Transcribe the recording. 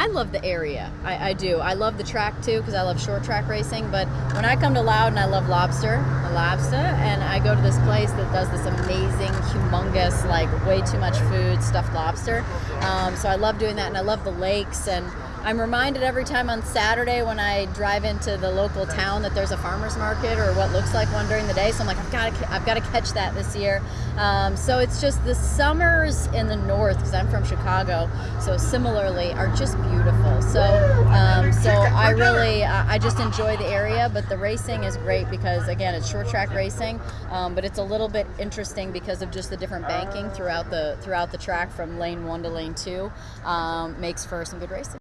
I love the area. I, I do. I love the track too because I love short track racing. But when I come to Loudon, I love lobster, lobster, and I go to this place that does this amazing, humongous, like way too much food stuffed lobster. Um, so I love doing that, and I love the lakes and I'm reminded every time on Saturday when I drive into the local town that there's a farmers market or what looks like one during the day. So I'm like, I've got to, I've got to catch that this year. Um, so it's just the summers in the north because I'm from Chicago. So similarly, are just beautiful. So um, so I really, uh, I just enjoy the area. But the racing is great because again, it's short track racing, um, but it's a little bit interesting because of just the different banking throughout the throughout the track from lane one to lane two. Um, makes for some good racing.